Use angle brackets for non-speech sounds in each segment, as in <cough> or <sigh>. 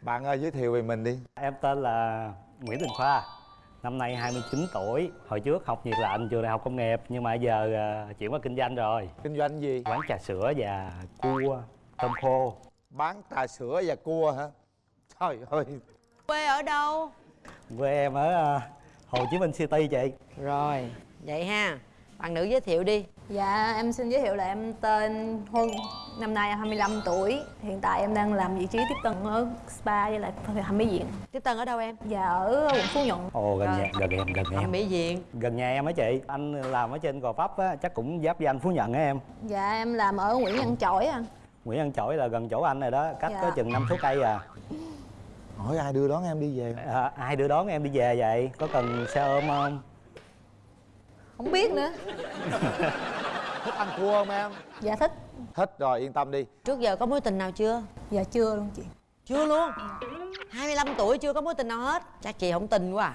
bạn ơi giới thiệu về mình đi. Em tên là Nguyễn Đình Khoa Năm nay 29 tuổi. Hồi trước học nhiệt lạnh trường đại học công nghiệp Nhưng mà giờ à, chuyển qua kinh doanh rồi. Kinh doanh gì? Quán trà sữa và cua Tôm khô. Bán trà sữa và cua hả? Trời ơi. Quê ở đâu? Quê em ở à, Hồ Chí Minh City chị. Rồi, vậy ha Bạn nữ giới thiệu đi. Dạ, em xin giới thiệu là em tên Huân Năm nay em 25 tuổi. Hiện tại em đang làm vị trí tiếp tân ở spa với lại thẩm mỹ viện. Tiếp Tân ở đâu em? Dạ, ở quận Phú Nhuận. Ồ gần nhà, gần em, gần Thẩm em. mỹ viện. Gần nhà em á chị. Anh làm ở trên Gò Vấp á Chắc cũng giáp với anh Phú Nhận á em. Dạ, em làm ở Nguyễn Văn Chổi à Nguyễn Văn Chổi là gần chỗ anh rồi đó Cách Dạ. có chừng năm số cây à. hỏi ai đưa đón em đi về? À Ai đưa đón em đi về vậy? Có cần xe ôm không Không biết nữa. <laughs> Thích ăn cua không em? Dạ thích. Thích rồi yên tâm đi. Trước giờ có mối tình nào chưa? Dạ chưa luôn chị. Chưa luôn? 25 tuổi chưa có mối tình nào hết. Chắc chị không tin quá à.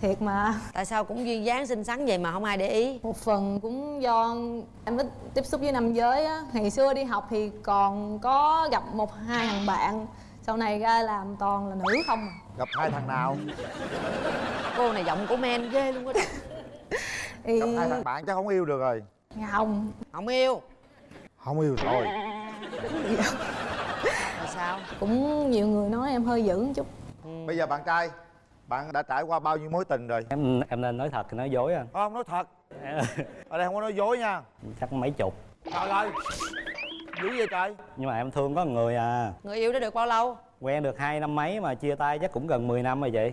Thiệt mà. Tại sao cũng duyên dáng xinh xắn vậy mà không ai để ý? Một phần cũng do em ít tiếp xúc với nam giới á. Ngày xưa đi học thì còn có gặp một hai thằng bạn. Sau này ra làm toàn là nữ không à. Gặp hai thằng nào? Cô này giọng của men ghê luôn á. <laughs> thì... gặp hai thằng bạn chắc không yêu được rồi. Không, Không yêu. Không yêu rồi Là sao? cũng nhiều người nói em hơi dữ một chút. Bây giờ bạn trai bạn đã trải qua bao nhiêu mối tình rồi? Em em nên nói thật hay nói dối anh không nói thật. Ở đây không có nói dối nha. Chắc mấy chục. Trời ơi dữ vậy trời. Nhưng mà em thương có một người à. Người yêu đã được bao lâu? Quen được hai năm mấy mà chia tay chắc cũng gần 10 năm rồi chị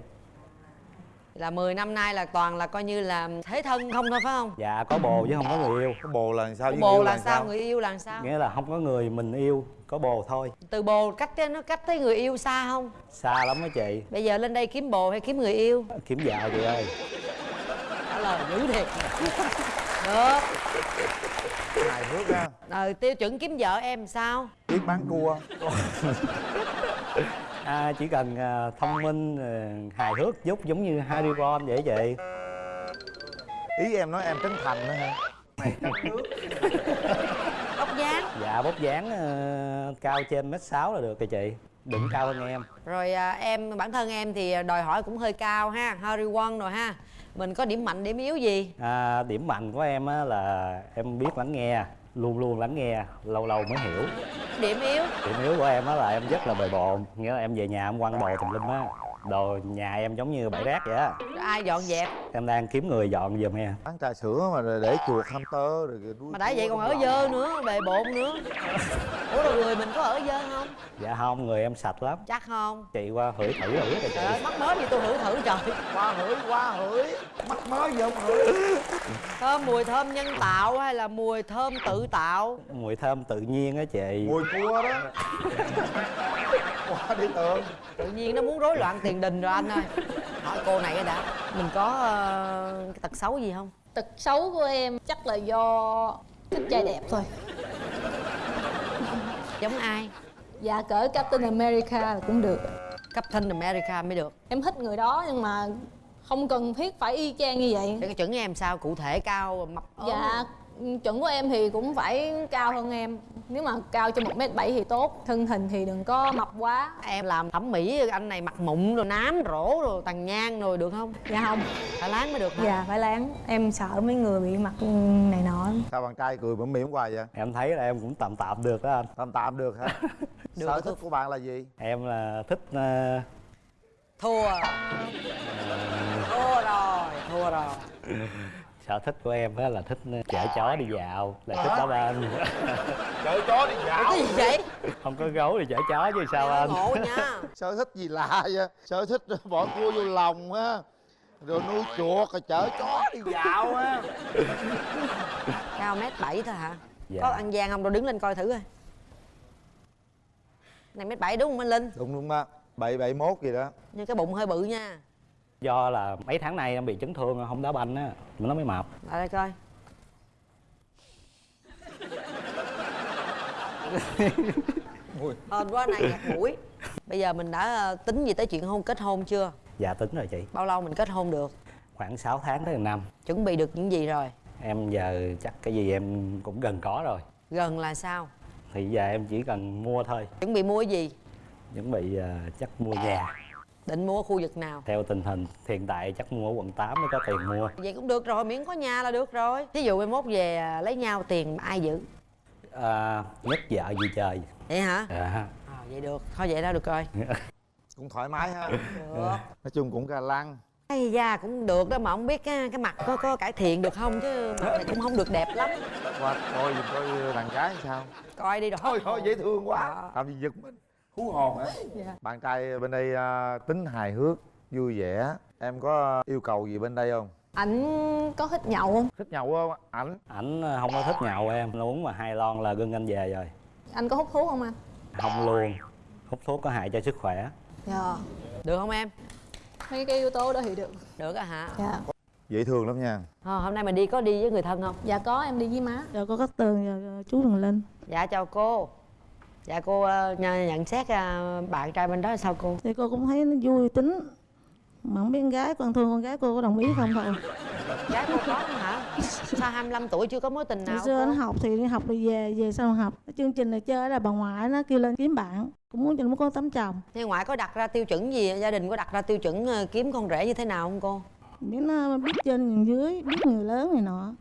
Là 10 năm nay là toàn là coi như là thế thân không thôi phải không? Dạ có bồ chứ không có người yêu cái bồ là sao với Bồ yêu là sao? Người yêu là sao? Nghĩa là không có người mình yêu Có bồ thôi Từ bồ cách tới- nó cách tới người yêu xa không? Xa lắm á chị Bây giờ lên đây kiếm bồ hay kiếm người yêu? Kiếm vợ chị ơi Trả lời dữ thiệt Được hài hước ha Rồi tiêu chuẩn kiếm vợ em sao? biết bán cua <laughs> à, Chỉ cần à, thông minh à, hài hước chút giống như Harry Potter vậy chị ý em nói em trấn thành nữa hả? <laughs> Tóc dáng. Dạ bốc dáng à, cao trên mét sáu là được rồi chị. Đừng cao hơn em. Rồi à, em bản thân em thì đòi hỏi cũng hơi cao ha Harry Won rồi ha. Mình có điểm mạnh điểm yếu gì? à, Điểm mạnh của em á, là em biết lắng nghe Luôn luôn lắng nghe Lâu lâu mới hiểu. Điểm yếu. Điểm yếu của em á là em rất là bề bộn. Nghĩa là em về nhà em quăng đồ tùm lum á. Đồ nhà em giống như bãi rác vậy á. Ai dọn dẹp? Em đang kiếm người dọn giùm em. Bán trà sữa mà để chuột hamster rồi nuôi Mà đã vậy còn ở dơ nữa, bề bộn nữa. Ủa rồi người mình có ở dơ không? Dạ không, người em sạch lắm. Chắc không? Chị qua hửi thử rồi biết rồi Trời ơi, chị mắc mới gì tôi thử thử trời. Qua hửi qua hửi. Mắt mới gì không hửi. Thơm mùi thơm nhân tạo hay là mùi thơm tự tạo? Mùi thơm tự nhiên á chị. Mùi cua đó. Qua đi tường Tự nhiên nó muốn rối loạn tiền đình rồi anh ơi. Hỏi cô này đã. Mình có cái tật xấu gì không? Tật xấu của em chắc là do thích trai đẹp thôi. Giống ai? Dạ cỡ Captain America cũng được. Captain America mới được. Em thích người đó nhưng mà không cần thiết phải y chang như vậy. Để cái chuẩn em sao? Cụ thể cao, mập ốm Dạ chuẩn của em thì cũng phải cao hơn em. Nếu mà cao trên 1m7 thì tốt Thân hình thì đừng có mập quá. Em làm thẩm mỹ anh này mặt mụn rồi nám rỗ rồi tàn nhang rồi được không? Dạ không. Phải láng mới được hả? Dạ phải láng. Em sợ mấy người bị mặt này nọ. Sao bạn trai cười mỉm mỉm hoài vậy? Em thấy là em cũng tạm tạm được đó anh. Tạm tạm được hả? <laughs> Được, sở thích của bạn là gì? Em là thích ờ, Thua. Thua rồi, thua rồi <laughs> sở thích của em á là thích ờ, chở chó đi dạo là thích đá banh <laughs> chở chó đi dạo? Cái gì vậy? không có gấu thì chở chó chứ sao anh? Ngộ nha. <laughs> Sở thích gì lạ vậy? Sở thích bỏ cua vô lòng á rồi nuôi chuột rồi chở chó đi dạo á. Cao mét bảy thôi hả? Dạ. Có ăn gian không? Đâu đứng lên coi thử coi. Này mét bảy đúng không anh Linh? đúng đúng đó. Bảy bảy mốt gì đó. Nhưng cái bụng hơi bự nha do là mấy tháng nay em bị chấn thương không đá banh á nó mới mập Lại đây coi. Hên quá này ngạt mũi Bây giờ mình đã ờ, tính gì tới chuyện hôn kết hôn chưa? dạ tính rồi chị Bao lâu mình kết hôn được? khoảng 6 tháng tới năm Chuẩn bị được những gì rồi? em giờ chắc cái gì em cũng gần có rồi Gần là sao? thì giờ em chỉ cần mua thôi Chuẩn bị mua gì? chuẩn bị à, chắc mua nhà định mua ở khu vực nào? Theo tình hình hiện tại chắc mua ở quận 8 mới có tiền mua. Vậy cũng được rồi miễn có nhà là được rồi. Thí dụ mai mốt về à, lấy nhau tiền ai giữ? À, nhất vợ gì trời. Vậy hả? À, à, vậy được. Thôi vậy đó được rồi. <laughs> Cũng thoải mái ha. Được. Nói chung cũng ga lăng. Ây da cũng được đó mà không biết cái, cái mặt có có cải thiện được không chứ mặt này cũng không được đẹp lắm. Qua coi coi đàn gái sao? Coi đi rồi. Thôi thôi dễ thương quá. Đó. làm gì giật mình hú hồn hả? Dạ. bạn trai bên đây à, tính hài hước vui vẻ. Em có yêu cầu gì bên đây không? Ảnh có thích nhậu không? Thích nhậu không? Ảnh? Ảnh à, không có thích nhậu em. Nó uống mà hai lon là gân anh về rồi. Anh có hút thuốc không anh? Không luôn. Hút thuốc có hại cho sức khỏe. Dạ. Được không em? Mấy cái yếu tố đó thì được. Được á hả? Dạ. Dễ thương lắm nha. Ờ, hôm nay mình đi có đi với người thân không? Dạ có em đi với má. Dạ có Cát Tường và chú Đường Linh. Dạ chào cô dạ cô ờ, nh- nhận xét ờ, bạn trai bên đó là sao cô? Thì cô cũng thấy nó vui tính. Mà không biết con gái con thương con gái cô có đồng ý không thôi. <laughs> Gái cô có hả? Sao 25 tuổi chưa có mối tình nào xưa nó học thì đi học rồi về, về sau học. Chương trình này chơi là bà ngoại nó kêu lên kiếm bạn. Cũng muốn cho nó có tấm chồng. Thế ngoại có đặt ra tiêu chuẩn gì? Gia đình có đặt ra tiêu chuẩn ờ, kiếm con rể như thế nào không cô? Biết nó biết trên dưới, biết người lớn này nọ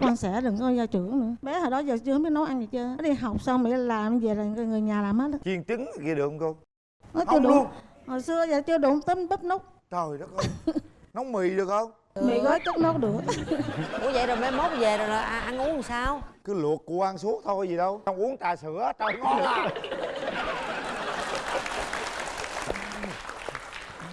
con sẽ đừng có gia trưởng nữa. Bé hồi đó giờ chưa biết nấu ăn gì chưa? Nó đi học xong để làm về là người nhà làm hết á. chiên trứng kia được không cô? Nó chưa luôn. Hồi xưa giờ chưa đủ tấm bắp nút trời đất ơi. <laughs> Nấu mì được không? Mì gói chất nấu được. <laughs> Ủa vậy rồi mai mốt về rồi là à, ăn uống làm sao? Cứ luộc củ ăn suốt thôi gì đâu. Không uống trà sữa trời ngon lắm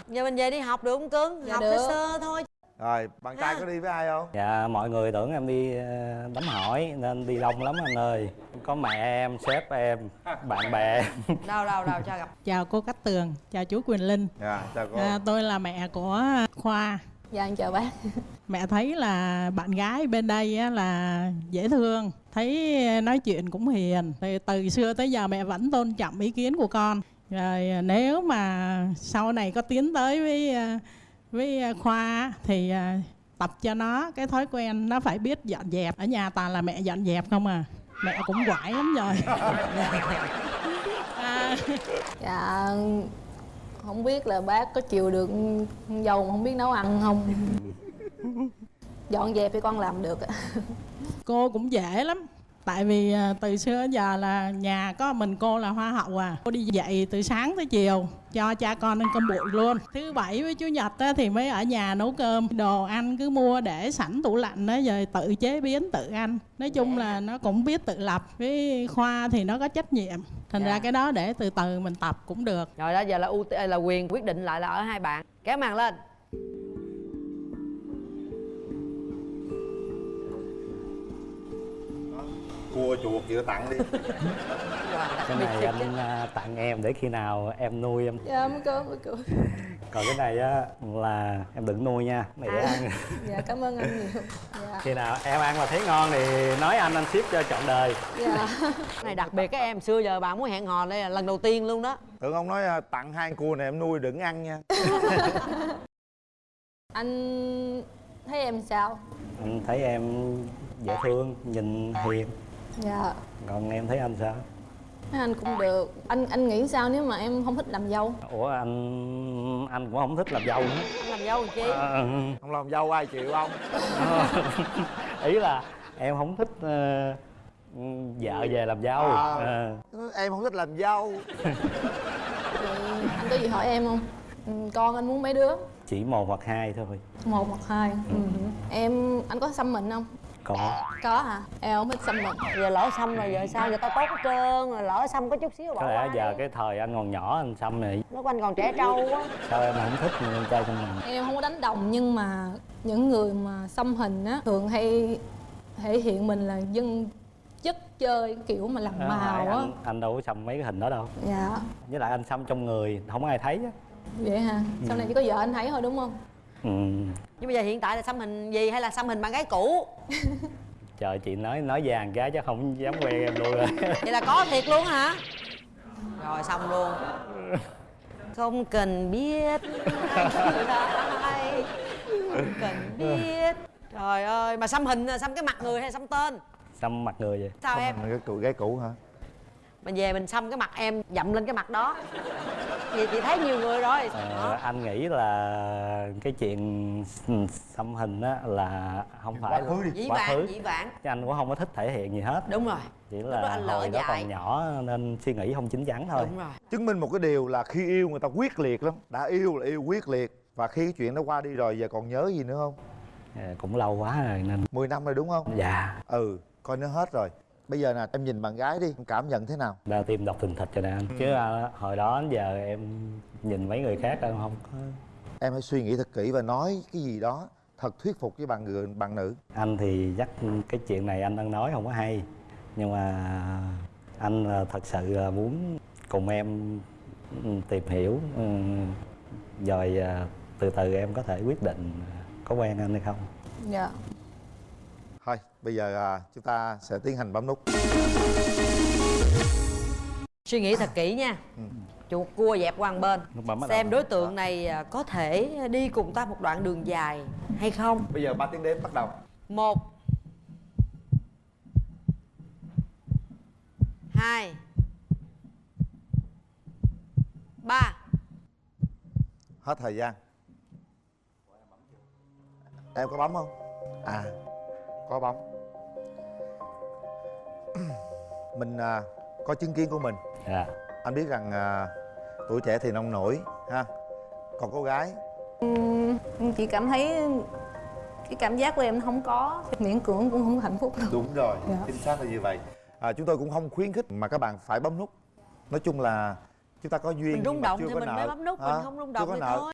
giờ mình về đi học được không cưng? Dạ học được. sơ thôi rồi bạn trai có đi với ai không dạ mọi người tưởng em đi ờ, đám hỏi nên đi đông lắm anh ơi có mẹ em sếp em bạn bè em <laughs> đâu đâu đâu cho gặp Chào cô Cát Tường, chào chú Quyền Linh. dạ chào cô À, tôi là mẹ của Khoa. dạ em chào bác <laughs> Mẹ thấy là bạn gái bên đây á, là dễ thương, thấy nói chuyện cũng hiền. Thì từ xưa tới giờ mẹ vẫn tôn trọng ý kiến của con. Rồi nếu mà sau này có tiến tới với à, với Khoa á, thì à, tập cho nó cái thói quen nó phải biết dọn dẹp. Ở nhà toàn là mẹ dọn dẹp không à. Mẹ cũng quải lắm rồi. <laughs> à, dạ không biết là bác có chịu được dâu mà không biết nấu ăn không <laughs> dọn dẹp thì con làm được cô cũng dễ lắm tại vì à, từ xưa đến giờ là nhà có mình cô là hoa hậu à. Cô đi dạy từ sáng tới chiều cho cha con ăn cơm bụi luôn. Thứ bảy với chủ nhật á, thì mới ở nhà nấu cơm. Đồ ăn cứ mua để sẵn tủ lạnh đó rồi tự chế biến tự ăn. Nói chung là nó cũng biết tự lập với khoa thì nó có trách nhiệm. Thành Dạ. ra cái đó để từ từ mình tập cũng được. Rồi đó giờ là ưu là quyền quyết định lại là ở hai bạn. Kéo màn lên cua chuột gì tặng đi. <laughs> Cái này anh à, tặng em để khi nào em nuôi em. Dạ mới cơm mới cười còn cái này á là em đừng nuôi nha này để ăn. dạ cảm ơn anh nhiều. Dạ. Khi nào em ăn mà thấy ngon thì nói anh anh ship cho trọn đời. Dạ. Cái này đặc biệt các em xưa giờ bạn muốn hẹn hò đây là lần đầu tiên luôn đó. Tưởng ông nói à, tặng hai con cua này em nuôi đừng ăn nha. <laughs> Anh thấy em sao? Anh thấy em dễ thương nhìn hiền dạ. Còn em thấy anh sao? Thấy anh cũng được. Anh anh nghĩ sao nếu mà em không thích làm dâu? Ủa anh anh cũng không thích làm dâu nữa. Anh làm dâu làm chi? Ờ, không làm dâu ai chịu không <laughs> ý là em không thích ờ, vợ về làm dâu. À. Ờ. em không thích làm dâu. Thì anh có gì hỏi em không? Ừ, con anh muốn mấy đứa? Chỉ một hoặc hai thôi. Một hoặc hai. Ừ. em anh có xăm mình không có. Có hả? Em không thích xăm mình giờ lỡ xăm rồi giờ sao? Giờ tao tốt hết trơn rồi lỡ xăm có chút xíu bỏ có lẽ qua giờ đi. cái thời anh còn nhỏ anh xăm này. Lúc anh còn trẻ trâu quá. Sao em không thích con trai trong mình? Em không có đánh đồng nhưng mà những người mà xăm hình á thường hay thể hiện mình là dân chất chơi kiểu mà làm màu á. anh, anh đâu có xăm mấy cái hình đó đâu. Dạ. Với lại anh xăm trong người không ai thấy á. Vậy hả? Sau này chỉ có vợ anh thấy thôi đúng không ừ. nhưng bây giờ hiện tại là xăm hình gì hay là xăm hình bạn gái cũ? <laughs> Trời chị nói nói vàng cái chứ không dám quen em luôn rồi. <laughs> Vậy là có thiệt luôn hả? Rồi xong luôn. <laughs> Không cần biết. Ai không cần biết. Trời ơi mà xăm hình xăm cái mặt người hay xăm tên? Xăm mặt người vậy? Sao em? cái cụ gái cũ hả mà về mình xăm cái mặt em dậm lên cái mặt đó. Thì chị thấy nhiều người rồi. Ờ, anh nghĩ là cái chuyện xăm hình á là không phải khứ đi. dĩ quá vãng khứ. dĩ vãng. Chứ anh cũng không có thích thể hiện gì hết. Đúng rồi. Chỉ là anh lỡ hồi đó còn nhỏ nên suy nghĩ không chín chắn thôi. Đúng rồi. Chứng minh một cái điều là khi yêu người ta quyết liệt lắm. Đã yêu là yêu quyết liệt. Và khi cái chuyện đó qua đi rồi giờ còn nhớ gì nữa không? Ờ, cũng lâu quá rồi nên 10 năm rồi đúng không? Dạ. Ừ coi nó hết rồi bây giờ nè em nhìn bạn gái đi em cảm nhận thế nào? Đa tim đọc thình thịch rồi nè anh chứ à, hồi đó đến giờ em nhìn mấy người khác em không có em hãy suy nghĩ thật kỹ và nói cái gì đó thật thuyết phục với bạn người bạn nữ. Anh thì chắc cái chuyện này anh đang nói không có hay. Nhưng mà anh là thật sự là muốn cùng em ừ, tìm hiểu ừ, rồi à, từ từ em có thể quyết định có quen anh hay không. Dạ bây giờ à, chúng ta sẽ tiến hành bấm nút. Suy nghĩ thật kỹ nha. Chuột cua dẹp qua một bên. Xem đối tượng này à, có thể đi cùng ta một đoạn đường dài hay không? Bây giờ ba tiếng đếm bắt đầu. Một hai ba. Hết thời gian. Em có bấm không? À có bấm mình à, có chứng kiến của mình dạ anh biết rằng à, tuổi trẻ thì nông nổi ha còn cô gái Em chỉ cảm thấy cái cảm giác của em không có miễn cưỡng cũng không hạnh phúc đâu đúng rồi Dạ. chính xác là như vậy à, chúng tôi cũng không khuyến khích mà các bạn phải bấm nút nói chung là chúng ta có duyên mình rung động chưa thì mình nợ. mới bấm nút Hả? mình không rung Chưa động có thì nợ. thôi